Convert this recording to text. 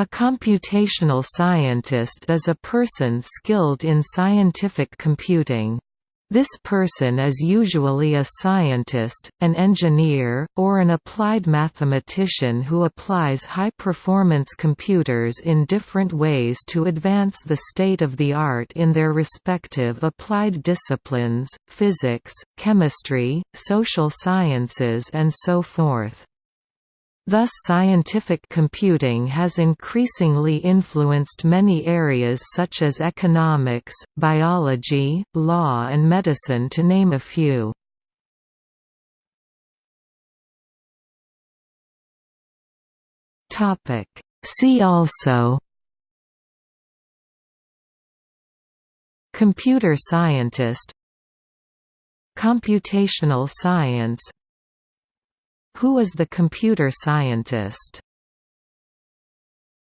A computational scientist is a person skilled in scientific computing. This person is usually a scientist, an engineer, or an applied mathematician who applies high-performance computers in different ways to advance the state of the art in their respective applied disciplines, physics, chemistry, social sciences and so forth. Thus scientific computing has increasingly influenced many areas such as economics, biology, law and medicine to name a few. See also Computer scientist Computational science who is the computer scientist?